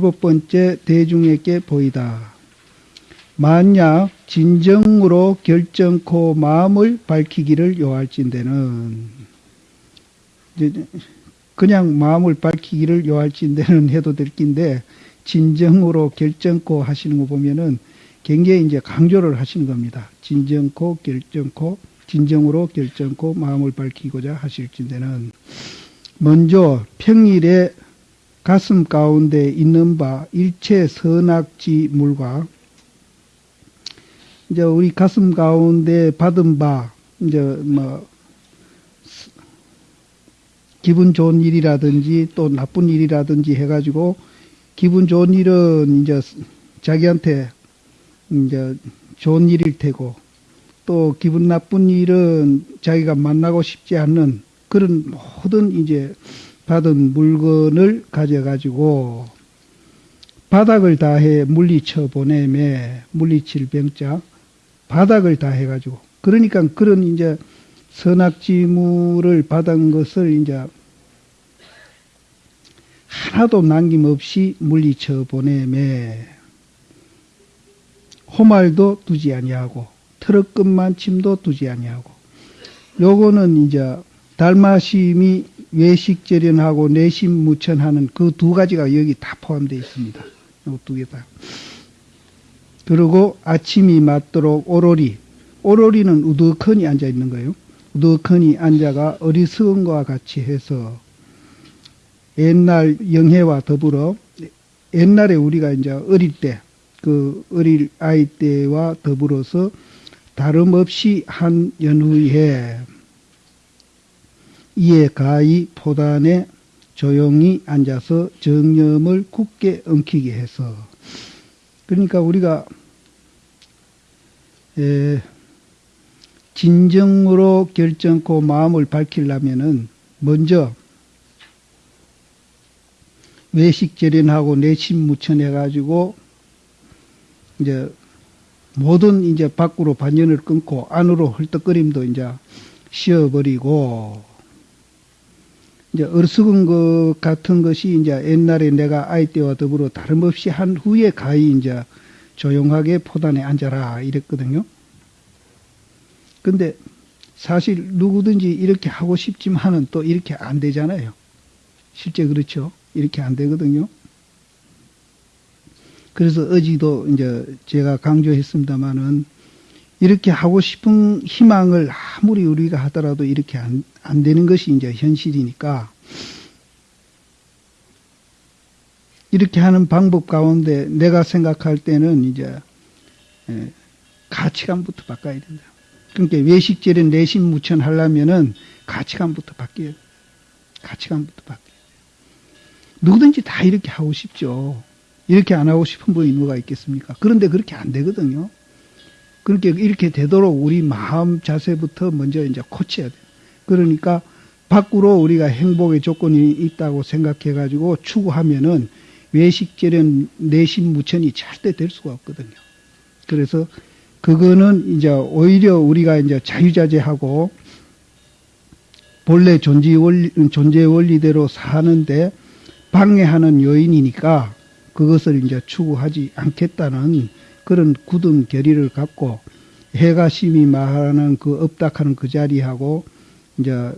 에, 일곱 번째 대중에게 보이다. 만약 진정으로 결정코 마음을 밝히기를 요할진대는 그냥 마음을 밝히기를 요할진대는 해도 될 낀데 진정으로 결정코 하시는 거 보면은 굉장히 이제 강조를 하시는 겁니다. 진정코 결정코 진정으로 결정코 마음을 밝히고자 하실진대는 먼저 평일에 가슴 가운데 있는 바 일체 선악지 물과 이제 우리 가슴 가운데 받은 바 이제 뭐 기분 좋은 일이라든지 또 나쁜 일이라든지 해가지고 기분 좋은 일은 이제 자기한테 이제 좋은 일일 테고 또 기분 나쁜 일은 자기가 만나고 싶지 않는 그런 모든 이제 받은 물건을 가져가지고 바닥을 다해 물리쳐 보내매 물리칠 병자 바닥을 다 해 가지고. 그러니까 그런 이제 선악지물을 받은 것을 이제 하나도 남김없이 물리쳐 보내매. 호말도 두지 아니하고 트럭끝만 침도 두지 아니하고. 요거는 이제 달마심이 외식절연하고 내심무천하는 그 두 가지가 여기 다 포함되어 있습니다. 요두개 다. 그리고 아침이 맞도록 오로리. 오로리는 우두커니 앉아 있는 거예요. 우두커니 앉아가 어리석은 것과 같이 해서 옛날 영해와 더불어 옛날에 우리가 이제 어릴 때, 그 어릴 아이 때와 더불어서 다름없이 한 연후에 이에 가히 포단에 조용히 앉아서 정념을 굳게 엉키게 해서. 그러니까 우리가 에, 진정으로 결정코 마음을 밝히려면은 먼저 외식절연하고 내심무천해 가지고 이제 모든 이제 밖으로 반연을 끊고 안으로 헐떡거림도 이제 쉬어버리고 이제 어리석은 것 같은 것이 이제 옛날에 내가 아이 때와 더불어 다름없이 한 후에 가히 이제 조용하게 포단에 앉아라 이랬거든요. 근데 사실 누구든지 이렇게 하고 싶지만은 또 이렇게 안 되잖아요. 실제 그렇죠. 이렇게 안 되거든요. 그래서 어지도 이제 제가 강조했습니다마는 이렇게 하고 싶은 희망을 아무리 우리가 하더라도 이렇게 안, 안 되는 것이 이제 현실이니까 이렇게 하는 방법 가운데 내가 생각할 때는 이제 예, 가치관부터 바꿔야 된다. 그러니까 외식절에 내심 무천 하려면은 가치관부터 바뀌어야 돼. 가치관부터 바뀌어야 돼. 누구든지 다 이렇게 하고 싶죠. 이렇게 안 하고 싶은 분이 누가 있겠습니까? 그런데 그렇게 안 되거든요. 그렇게 이렇게 되도록 우리 마음 자세부터 먼저 이제 고쳐야 돼요. 그러니까 밖으로 우리가 행복의 조건이 있다고 생각해 가지고 추구하면은 외식절연 내심 무천이 절대 될 수가 없거든요. 그래서 그거는 이제 오히려 우리가 이제 자유자재하고 본래 존재 원리, 존재 원리대로 사는데 방해하는 요인이니까 그것을 이제 추구하지 않겠다는 그런 굳은 결의를 갖고 해가심이 말하는 그 업닥하는 그 자리하고 이제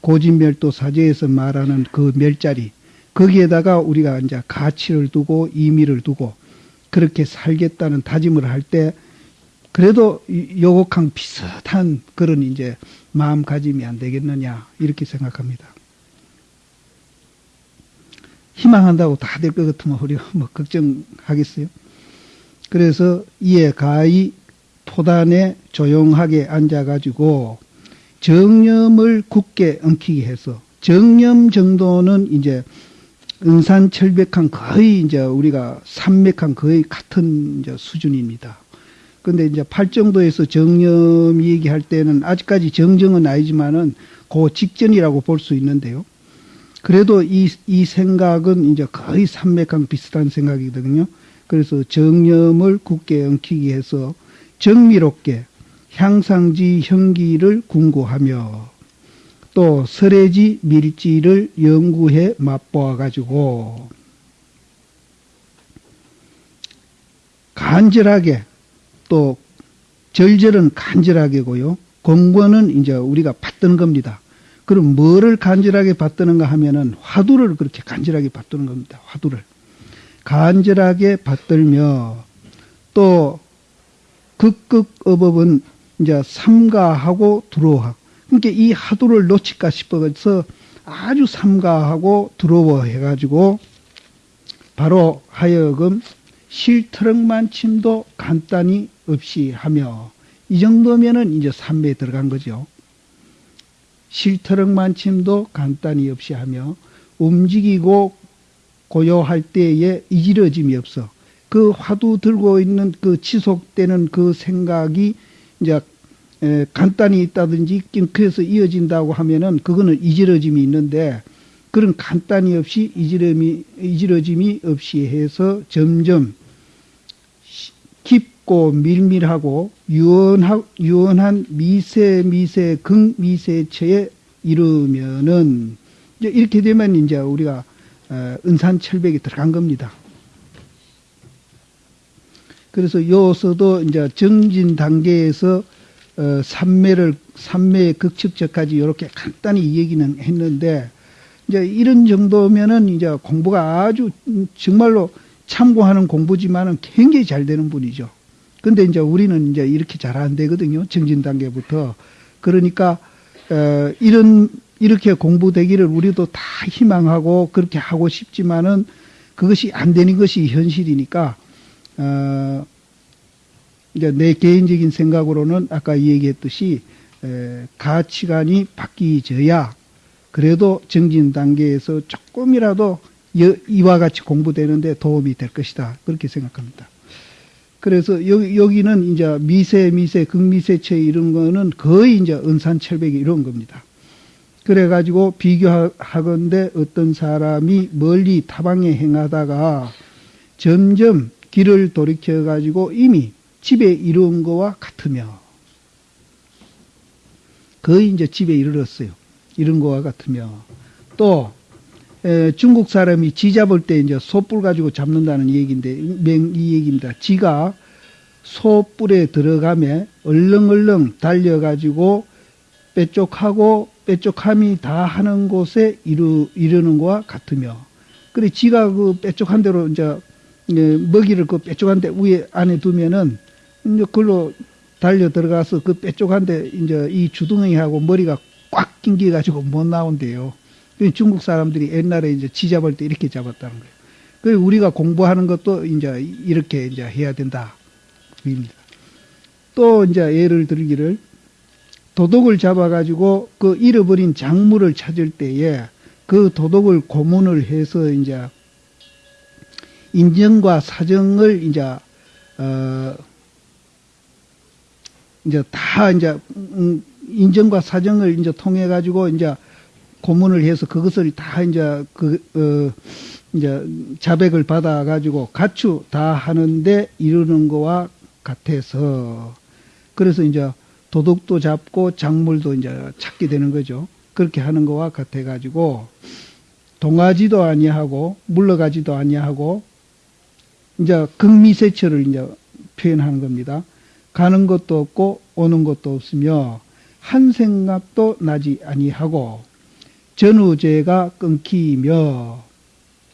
고진멸도 사제에서 말하는 그 멸자리 거기에다가 우리가 이제 가치를 두고 의미를 두고 그렇게 살겠다는 다짐을 할 때 그래도 요곡항 비슷한 그런 이제 마음가짐이 안 되겠느냐 이렇게 생각합니다. 희망한다고 다 될 것 같으면 우리가 뭐 걱정하겠어요? 그래서 이에 가히 포단에 조용하게 앉아가지고 정념을 굳게 엉키게 해서 정념 정도는 이제 은산철백한 거의 이제 우리가 산맥한 거의 같은 이제 수준입니다. 근데 이제 팔정도에서 정념 얘기할 때는 아직까지 정정은 아니지만은 그 직전이라고 볼 수 있는데요. 그래도 이, 이 생각은 이제 거의 산맥한 비슷한 생각이거든요. 그래서 정념을 굳게 엉키기 해서 정미롭게 향상지 형기를 궁구하며 또 설해지 밀지를 연구해 맛보아 가지고 간절하게 또 절절은 간절하게고요. 공부는 이제 우리가 받드는 겁니다. 그럼 뭐를 간절하게 받드는가 하면은 화두를 그렇게 간절하게 받드는 겁니다. 화두를. 간절하게 받들며 또 극극어법은 이제 삼가하고 두려워. 그러니까 이 화두를 놓칠까 싶어서 아주 삼가하고 두려워해가지고 바로 하여금 실트럭만 침도 간단히 없이 하며 이 정도면은 이제 삼매에 들어간 거죠. 실트럭만 침도 간단히 없이 하며 움직이고 고요할 때에 이지러짐이 없어. 그 화두 들고 있는 그 지속되는 그 생각이 이제 간단히 있다든지 낑크에서 이어진다고 하면은 그거는 이지러짐이 있는데 그런 간단히 없이 이지러짐이, 이지러짐이 없이 해서 점점 깊고 밀밀하고 유연하, 유연한 미세 미세 극미세체에 이르면은 이제 이렇게 되면 이제 우리가 어, 은산 철벽이 들어간 겁니다. 그래서 요서도 이제 정진 단계에서 어, 삼매를 삼매의 극측적까지 이렇게 간단히 얘기는 했는데 이제 이런 정도면은 이제 공부가 아주 정말로 참고하는 공부지만은 굉장히 잘 되는 분이죠. 근데 이제 우리는 이제 이렇게 잘 안 되거든요. 정진 단계부터. 그러니까 어, 이런 이렇게 공부되기를 우리도 다 희망하고 그렇게 하고 싶지만은 그것이 안 되는 것이 현실이니까 어, 이제 내 개인적인 생각으로는 아까 얘기했듯이 에, 가치관이 바뀌어야 그래도 정진 단계에서 조금이라도 이와 같이 공부되는데 도움이 될 것이다. 그렇게 생각합니다. 그래서 여기, 여기는 이제 미세, 미세, 극미세체 이런 거는 거의 이제 은산철벽이 이런 겁니다. 그래가지고 비교하건대 어떤 사람이 멀리 타방에 행하다가 점점 길을 돌이켜가지고 이미 집에 이른 거와 같으며 거의 이제 집에 이르렀어요. 이런 거와 같으며 또 에, 중국 사람이 지 잡을 때 이제 소뿔 가지고 잡는다는 얘기인데 이 얘기입니다. 지가 소뿔에 들어가며 얼렁얼렁 달려가지고 빼쪽하고 빼쪽함이 다 하는 곳에 이르, 이르는 것과 같으며 그래 지가 그 빼쪽한 대로 이제 먹이를 그 빼쪽한 데 위에 안에 두면은 이제 그걸로 달려 들어가서 그 빼쪽한 데 이제 이 주둥이하고 머리가 꽉 낑겨 가지고 못 나온대요. 중국 사람들이 옛날에 이제 지 잡을 때 이렇게 잡았다는 거예요. 그 우리가 공부하는 것도 이제 이렇게 이제 해야 된다. 입니다. 또 이제 예를 들기를 도둑을 잡아가지고 그 잃어버린 작물을 찾을 때에 그 도둑을 고문을 해서 이제 인정과 사정을 이제 어 이제 다 이제 음, 인정과 사정을 이제 통해 가지고 이제 고문을 해서 그것을 다 이제 그, 어, 이제 자백을 받아 가지고 가추 다 하는데 이르는 거와 같아서 그래서 이제 도둑도 잡고 작물도 이제 찾게 되는 거죠. 그렇게 하는 거와 같아 가지고 동하지도 아니하고 물러가지도 아니하고 이제 극미세처를 이제 표현하는 겁니다. 가는 것도 없고 오는 것도 없으며 한 생각도 나지 아니하고 전우제가 끊기며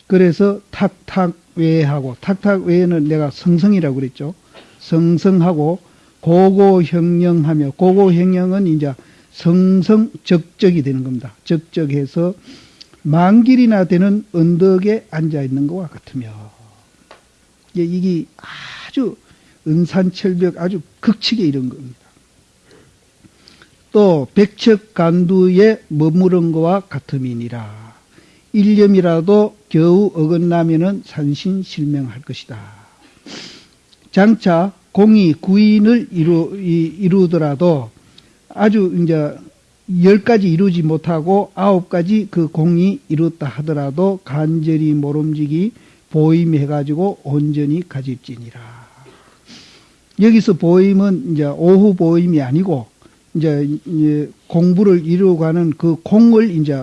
그래서 탁탁 외하고 탁탁 외에는 내가 성성이라고 그랬죠. 성성하고 고고형령하며 고고형령은 이제 성성적적이 되는 겁니다. 적적해서 만길이나 되는 언덕에 앉아 있는 것과 같으며 이게 아주 은산철벽 아주 극칙에 이른 겁니다. 또 백척 간두에 머무른 것과 같음이니라. 일념이라도 겨우 어긋나면은 산신실명할 것이다. 장차 공이 구인을 이루, 이루더라도 아주 이제 열 가지 이루지 못하고 아홉 가지 그 공이 이뤘다 하더라도 간절히 모름지기 보임해가지고 온전히 가집지니라. 여기서 보임은 이제 오후 보임이 아니고 이제 공부를 이루어가는 그 공을 이제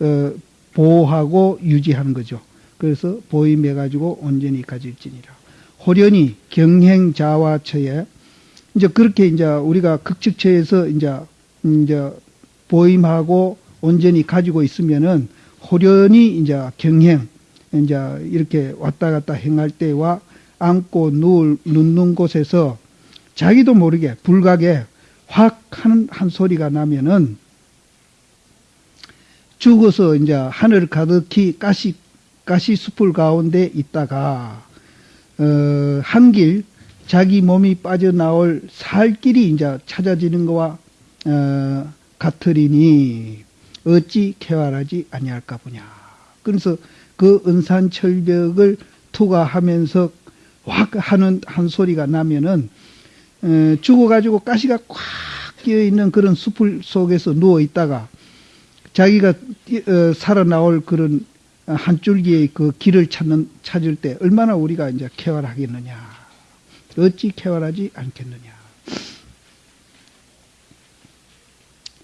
어, 보호하고 유지하는 거죠. 그래서 보임해가지고 온전히 가질지니라. 호련히 경행자와처에 이제 그렇게 이제 우리가 극측처에서 이제 이제 보임하고 온전히 가지고 있으면은 호련히 이제 경행 이제 이렇게 왔다 갔다 행할 때와 앉고 누울 눕는 곳에서 자기도 모르게 불각에 확 하는 한 소리가 나면은 죽어서 이제 하늘 가득히 가시 가시 숲을 가운데 있다가 어, 한길 자기 몸이 빠져나올 살 길이 이제 찾아지는 거와 어, 같으리니 어찌 쾌활하지 아니할까 보냐. 그래서 그 은산철벽을 투과하면서 확 하는 한 소리가 나면은 에, 죽어가지고 가시가 꽉 끼어 있는 그런 숲을 속에서 누워 있다가 자기가 어, 살아나올 그런 한 줄기의 그 길을 찾는 찾을 때 얼마나 우리가 이제 쾌활하겠느냐. 어찌 쾌활하지 않겠느냐.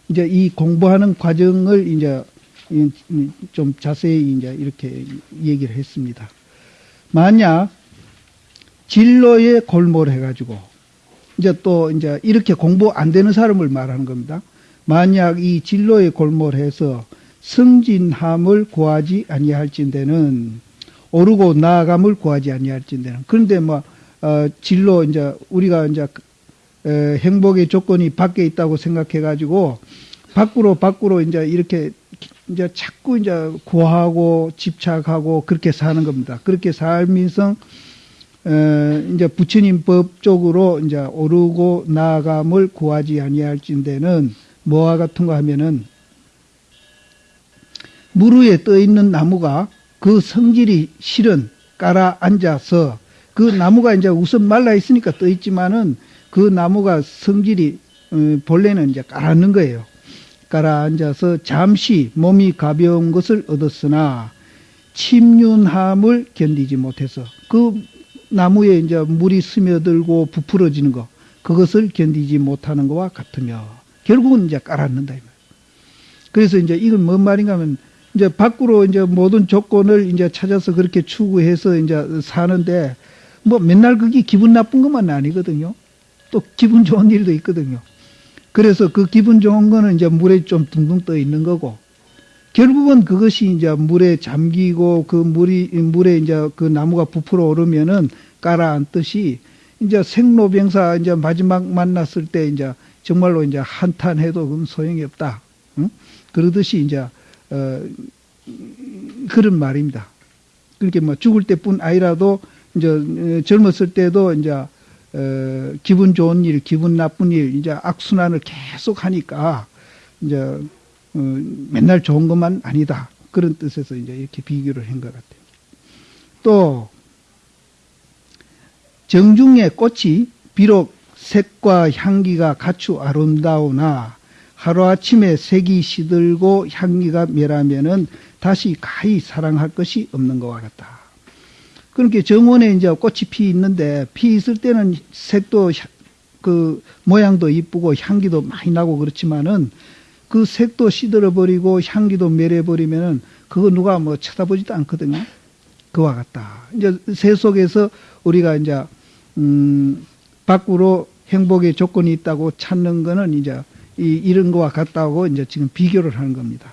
이제 이 공부하는 과정을 이제 좀 자세히 이제 이렇게 얘기를 했습니다. 만약 진로에 골몰해가지고 이제 또 이제 이렇게 공부 안 되는 사람을 말하는 겁니다. 만약 이 진로에 골몰해서 승진함을 구하지 아니할진대는 오르고 나아감을 구하지 아니할진대는 그런데 뭐 어, 진로 이제 우리가 이제 에, 행복의 조건이 밖에 있다고 생각해 가지고 밖으로 밖으로 이제 이렇게 이제 자꾸 이제 구하고 집착하고 그렇게 사는 겁니다. 그렇게 살면서 에, 이제 부처님 법 쪽으로 이제 오르고 나아감을 구하지 아니할진대는 뭐와 같은 거 하면은 물 위에 떠 있는 나무가 그 성질이 실은 깔아 앉아서 그 나무가 이제 우선 말라 있으니까 떠 있지만은 그 나무가 성질이 어, 본래는 이제 깔아 앉는 거예요. 깔아 앉아서 잠시 몸이 가벼운 것을 얻었으나 침륜함을 견디지 못해서 그 나무에 이제 물이 스며들고 부풀어지는 거 그것을 견디지 못하는 것과 같으며 결국은 이제 깔아앉는다 이 말. 그래서 이제 이건 뭔 말인가 하면 이제 밖으로 이제 모든 조건을 이제 찾아서 그렇게 추구해서 이제 사는데 뭐 맨날 그게 기분 나쁜 것만 아니거든요. 또 기분 좋은 일도 있거든요. 그래서 그 기분 좋은 거는 이제 물에 좀 둥둥 떠 있는 거고 결국은 그것이 이제 물에 잠기고 그 물이 물에 이제 그 나무가 부풀어 오르면은 깔아앉듯이 이제 생로병사 이제 마지막 만났을 때 이제 정말로 이제 한탄해도 그건 소용이 없다. 응? 그러듯이 이제 어 그런 말입니다. 그렇게 뭐 죽을 때뿐 아니라도 이제 젊었을 때도 이제 어, 기분 좋은 일, 기분 나쁜 일, 이제 악순환을 계속 하니까 이제 어, 맨날 좋은 것만 아니다 그런 뜻에서 이제 이렇게 비교를 한 것 같아요. 또 정중의 꽃이 비록 색과 향기가 갖추 아름다우나 하루아침에 색이 시들고 향기가 멸하면은 다시 가히 사랑할 것이 없는 것과 같다. 그러니까 정원에 이제 꽃이 피 있는데 피 있을 때는 색도 그 모양도 이쁘고 향기도 많이 나고 그렇지만은 그 색도 시들어 버리고 향기도 멸해 버리면은 그거 누가 뭐 쳐다보지도 않거든요. 그와 같다. 이제 새 속에서 우리가 이제 음 밖으로 행복의 조건이 있다고 찾는 거는 이제 이, 이런 거와 같다고 이제 지금 비교를 하는 겁니다.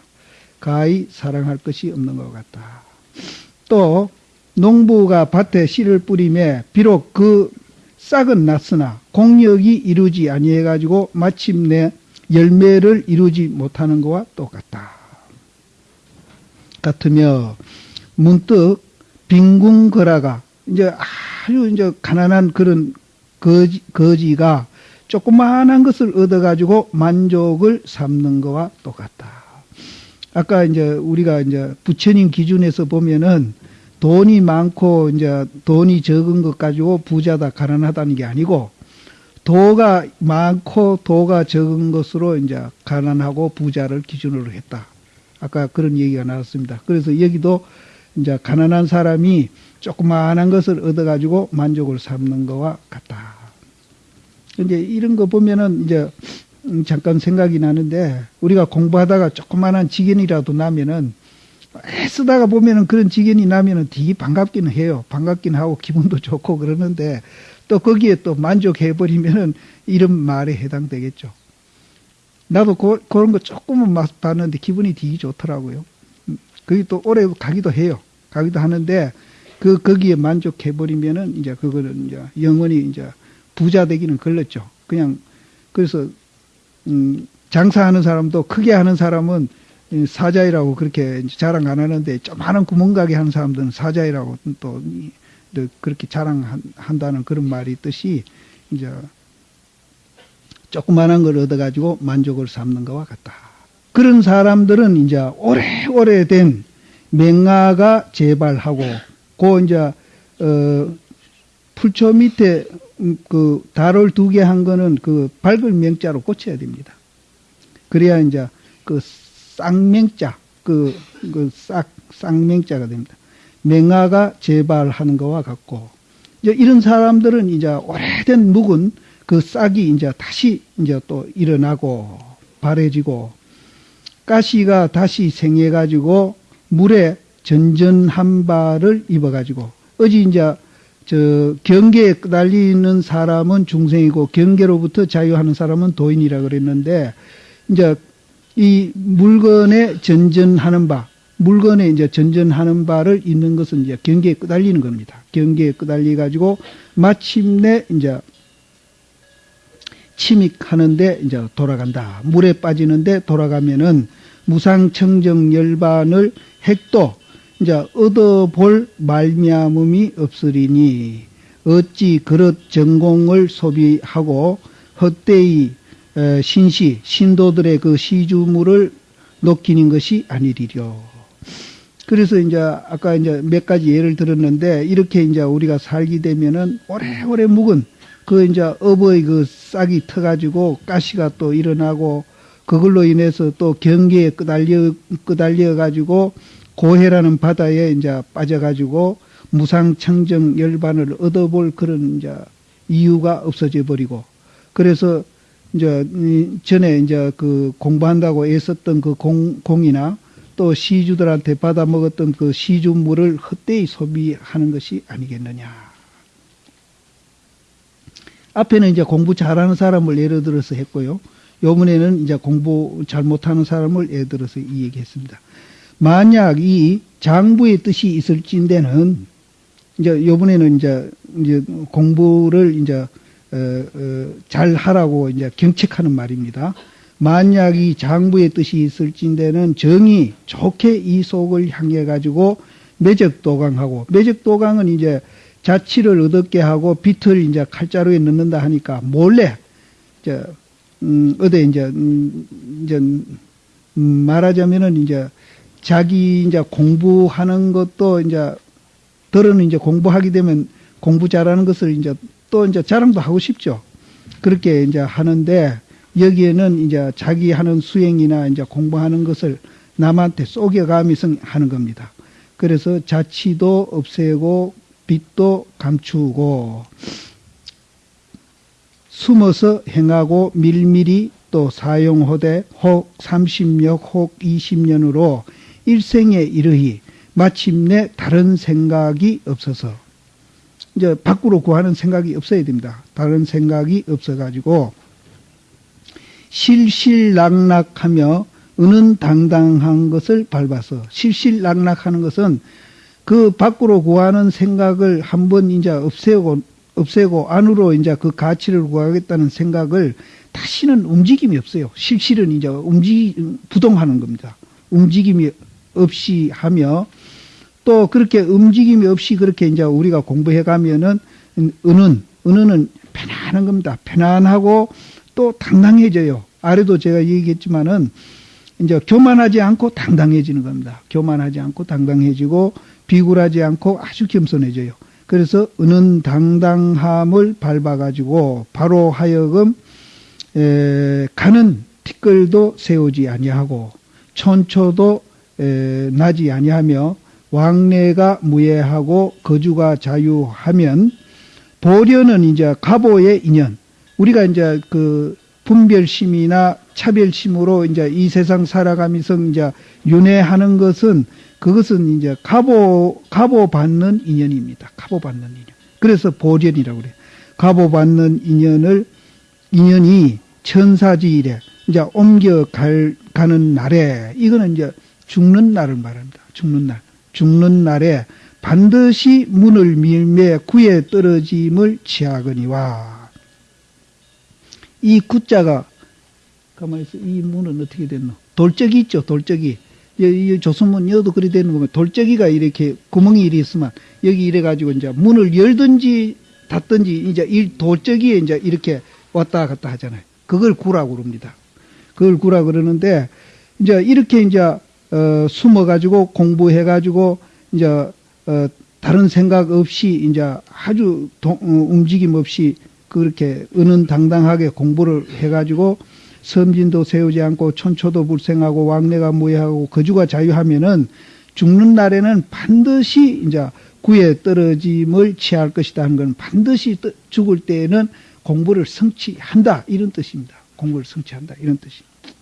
가히 사랑할 것이 없는 것 같다. 또 농부가 밭에 씨를 뿌리매 비록 그 싹은 났으나 공력이 이루지 아니해 가지고 마침내 열매를 이루지 못하는 것과 똑같다. 같으며 문득 빈궁거라가 이제 아주 이제 가난한 그런 거지, 거지가 조그마한 것을 얻어가지고 만족을 삼는 것과 똑같다. 아까 이제 우리가 이제 부처님 기준에서 보면은 돈이 많고 이제 돈이 적은 것 가지고 부자다 가난하다는 게 아니고 도가 많고 도가 적은 것으로 이제 가난하고 부자를 기준으로 했다. 아까 그런 얘기가 나왔습니다. 그래서 여기도 이제 가난한 사람이 조그마한 것을 얻어가지고 만족을 삼는 것과 같다. 이제 이런 거 보면은 이제 잠깐 생각이 나는데 우리가 공부하다가 조그마한 지견이라도 나면은 애쓰다가 보면은 그런 지견이 나면은 되게 반갑기는 해요. 반갑긴 하고 기분도 좋고 그러는데 또 거기에 또 만족해 버리면은 이런 말에 해당되겠죠. 나도 고, 그런 거 조금은 봤는데 기분이 되게 좋더라고요. 음, 거기 또 오래 가기도 해요. 가기도 하는데 그 거기에 만족해 버리면은 이제 그거는 이제 영원히 이제 부자 되기는 걸렸죠. 그냥 그래서 음, 장사하는 사람도 크게 하는 사람은 사자이라고 그렇게 자랑 안 하는데 조그마한 구멍가게 하는 사람들은 사자이라고 또 그렇게 자랑한다는 그런 말이 있듯이 이제 조그만한 걸 얻어가지고 만족을 삼는 것과 같다. 그런 사람들은 이제 오래오래 된 맹아가 재발하고 고 이제 어 풀초 밑에 그 달을 두 개 한 거는 그 밝을 명자로 고쳐야 됩니다. 그래야 이제 그 쌍맹자 그, 그 싹, 쌍맹자가 됩니다. 맹아가 재발하는 것과 같고, 이제 이런 사람들은 이제 오래된 묵은 그 싹이 이제 다시 이제 또 일어나고, 바래지고, 가시가 다시 생해 가지고, 물에 전전한 발을 입어 가지고, 어지 이제 저 경계에 달리는 사람은 중생이고 경계로부터 자유하는 사람은 도인이라 그랬는데 이제 이 물건에 전전하는 바, 물건에 이제 전전하는 바를 있는 것은 이제 경계에 끄달리는 겁니다. 경계에 끄달리 가지고 마침내 이제 침익하는데 이제 돌아간다. 물에 빠지는데 돌아가면은 무상청정 열반을 핵도 이제 얻어볼 말미암음이 없으리니 어찌 그릇 전공을 소비하고 헛되이 신시, 신도들의 그 시주물을 놓기는 것이 아니리려. 그래서 이제 아까 이제 몇 가지 예를 들었는데 이렇게 이제 우리가 살게 되면은 오래오래 묵은 그 이제 어버이 그 싹이 터가지고 가시가 또 일어나고 그걸로 인해서 또 경계에 끄달려 끄달려 가지고 고해라는 바다에 이제 빠져가지고 무상청정 열반을 얻어볼 그런 이제 이유가 없어져 버리고 그래서 이제 전에 이제 그 공부한다고 애썼던 그 공, 공이나 또 시주들한테 받아 먹었던 그 시주물을 헛되이 소비하는 것이 아니겠느냐. 앞에는 이제 공부 잘하는 사람을 예를 들어서 했고요. 요번에는 이제 공부 잘 못하는 사람을 예를 들어서 이 얘기했습니다. 만약 이 장부의 뜻이 있을진데는 이제 요번에는 이제 이제 공부를 이제 어, 어, 잘 하라고 이제 경책하는 말입니다. 만약 이 장부의 뜻이 있을진데는 정이 좋게 이 속을 향해 가지고 매적도강하고 매적도강은 이제 자치를 얻게 하고 빛을 이제 칼자루에 넣는다 하니까 몰래 저 음, 어디 이제 음, 이제 음, 말하자면은 이제 자기 이제 공부하는 것도 이제 들어는 이제 공부하게 되면 공부 잘하는 것을 이제 또 이제 자랑도 하고 싶죠. 그렇게 이제 하는데 여기에는 이제 자기 하는 수행이나 이제 공부하는 것을 남한테 속여가면서 하는 겁니다. 그래서 자치도 없애고 빛도 감추고 숨어서 행하고 밀밀히 또 사용호대 혹 30년 혹 20년으로 일생에 이르히 마침내 다른 생각이 없어서 이제 밖으로 구하는 생각이 없어야 됩니다. 다른 생각이 없어가지고 실실락락하며 은은 당당한 것을 밟아서 실실락락하는 것은 그 밖으로 구하는 생각을 한번 이제 없애고 없애고 안으로 이제 그 가치를 구하겠다는 생각을 다시는 움직임이 없어요. 실실은 이제 움직 부동하는 겁니다. 움직임이 없이 하며 또 그렇게 움직임이 없이 그렇게 이제 우리가 공부해 가면은 은은 은은은 편안한 겁니다. 편안하고 또 당당해져요. 아래도 제가 얘기했지만은 이제 교만하지 않고 당당해지는 겁니다. 교만하지 않고 당당해지고 비굴하지 않고 아주 겸손해져요. 그래서 은은 당당함을 밟아가지고 바로 하여금 에, 가는 티끌도 세우지 아니하고 천초도 에, 나지 아니하며 왕래가 무예하고 거주가 자유하면 보려는 이제 가보의 인연. 우리가 이제 그 분별심이나 차별심으로 이제 이 세상 살아가면서 이제 윤회하는 것은 그것은 이제 갑오, 갑오 받는 인연입니다. 갑오 받는 인연. 그래서 보전이라고 그래요. 갑오 받는 인연을, 인연이 천사지일에, 이제 옮겨 갈, 가는 날에, 이거는 이제 죽는 날을 말합니다. 죽는 날. 죽는 날에 반드시 문을 밀매 구에 떨어짐을 취하거니와. 이 구자가, 가만히 있어. 이 문은 어떻게 됐노? 돌적이 있죠, 돌적이. 이, 이 조선문 여도 그리 되는 거면 돌적이가 이렇게 구멍이 이리 있으면 여기 이래 가지고 이제 문을 열든지 닫든지 이제 이 돌적이에 이제 이렇게 왔다 갔다 하잖아요. 그걸 구라고 그럽니다. 그걸 구라 그러는데 이제 이렇게 이제 어, 숨어가지고 공부해가지고 이제 어, 다른 생각 없이 이제 아주 동, 어, 움직임 없이 그렇게 은은당당하게 공부를 해가지고 섬진도 세우지 않고 천초도 불생하고 왕래가 무해하고 거주가 자유하면은 죽는 날에는 반드시 이제 구에 떨어짐을 취할 것이다 하는 건 반드시 떠- 죽을 때에는 공부를 성취한다 이런 뜻입니다. 공부를 성취한다 이런 뜻입니다.